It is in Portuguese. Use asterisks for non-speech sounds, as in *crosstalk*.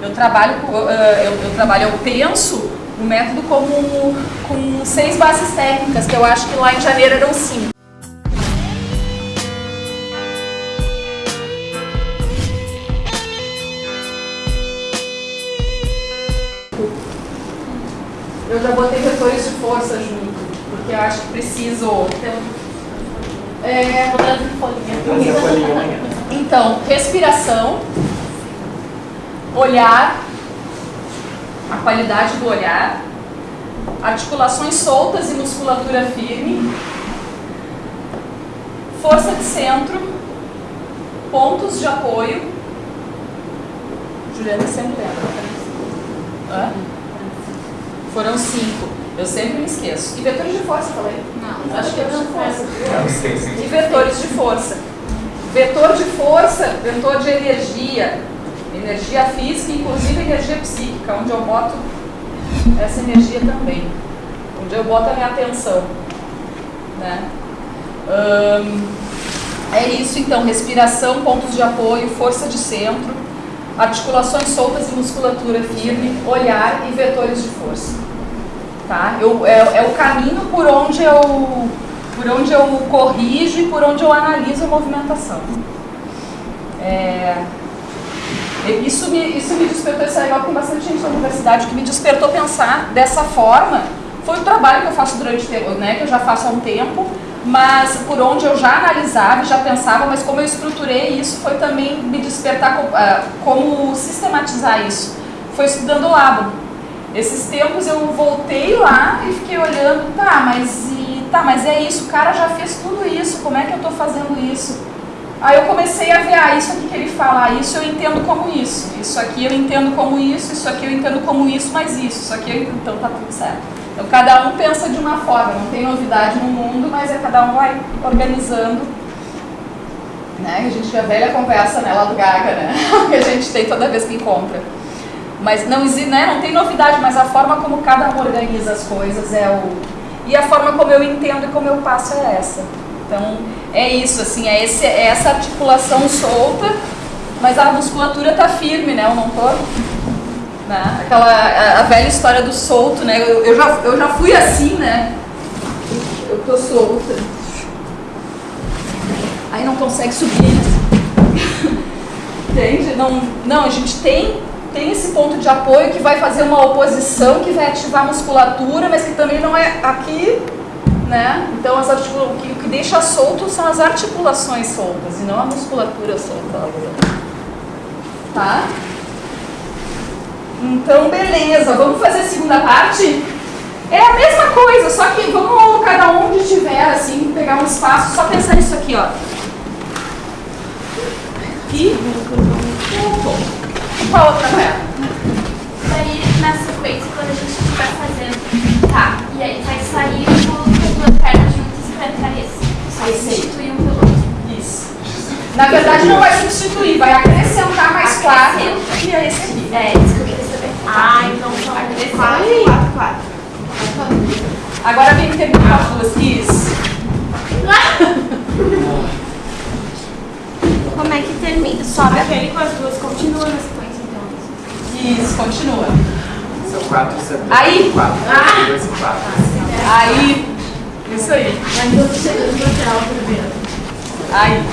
Eu trabalho, uh, eu, eu, trabalho, eu penso o método como com seis bases técnicas, que eu acho que lá em janeiro eram cinco. Eu já botei vetores de força junto, porque eu acho que preciso... É, então, respiração, olhar, a qualidade do olhar, articulações soltas e musculatura firme, força de centro, pontos de apoio. Juliana sempre lembra. Hã? Foram cinco. Eu sempre me esqueço. E vetores de força, falei? Não. Acho que é de força. Não, sim, sim. E vetores de força. Vetor de força, vetor de energia, energia física, inclusive energia psíquica, onde eu boto essa energia também, onde eu boto a minha atenção. Né? Hum, é isso então, respiração, pontos de apoio, força de centro, articulações soltas e musculatura firme, olhar e vetores de força. Tá? Eu, é, é o caminho por onde eu por onde eu corrijo e por onde eu analiso a movimentação. É, isso, me, isso me despertou, isso é legal, tem bastante gente na universidade que me despertou pensar dessa forma. Foi o trabalho que eu faço durante né, que eu já faço há um tempo, mas por onde eu já analisava e já pensava, mas como eu estruturei isso, foi também me despertar uh, como sistematizar isso. Foi estudando o Labo. Esses tempos eu voltei lá e fiquei olhando, tá, mas tá, mas é isso, o cara já fez tudo isso, como é que eu estou fazendo isso? Aí eu comecei a ver, ah, isso aqui que ele fala, ah, isso eu entendo como isso, isso aqui eu entendo como isso, isso aqui eu entendo como isso, mas isso, isso aqui, eu... então tá tudo certo. Então cada um pensa de uma forma, não tem novidade no mundo, mas é cada um vai organizando. Né? A gente já velha conversa né, lá do Gaga, né? *laughs* que a gente tem toda vez que encontra. Mas não, né, não tem novidade, mas a forma como cada um organiza as coisas é o, e a forma como eu entendo e como eu passo é essa. Então, é isso, assim, é, esse, é essa articulação solta, mas a musculatura tá firme, né? Eu não tô... Né? Aquela, a, a velha história do solto, né? Eu, eu, já, eu já fui assim, né? Eu tô solta. Aí não consegue subir. *laughs* Entende? Não, não, a gente tem tem esse ponto de apoio que vai fazer uma oposição, que vai ativar a musculatura, mas que também não é aqui, né? Então, as que, o que deixa solto são as articulações soltas, e não a musculatura solta. Tá? Então, beleza. Vamos fazer a segunda parte? É a mesma coisa, só que vamos cada um onde estiver, assim, pegar um espaço, só pensar nisso aqui, ó. Aqui. Ponto. Qual outra perna? Daí, na sequência, quando a gente estiver fazendo, tá, Na verdade, não vai substituir, vai acrescentar mais quatro. E é esse aqui. É, isso que eu queria saber. Ah, então são quatro, quatro, quatro. Agora vem terminar as duas. Isso. *laughs* Como é que termina? Sobe aquele com as duas, continua na sequência. Isso, continua. São quatro Aí. Quatro. Ah. Dois e quatro. Aí. Isso aí. Mas eu no primeiro. Aí.